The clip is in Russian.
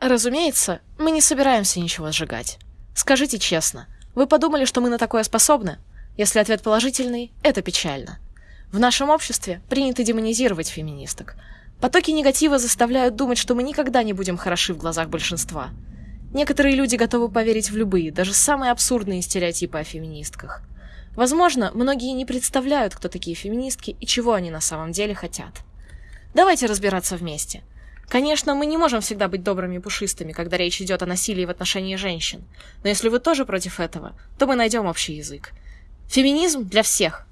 Разумеется, мы не собираемся ничего сжигать. Скажите честно, вы подумали, что мы на такое способны? Если ответ положительный, это печально. В нашем обществе принято демонизировать феминисток. Потоки негатива заставляют думать, что мы никогда не будем хороши в глазах большинства. Некоторые люди готовы поверить в любые, даже самые абсурдные стереотипы о феминистках. Возможно, многие не представляют, кто такие феминистки и чего они на самом деле хотят. Давайте разбираться вместе. Конечно, мы не можем всегда быть добрыми и пушистыми, когда речь идет о насилии в отношении женщин. Но если вы тоже против этого, то мы найдем общий язык. Феминизм для всех,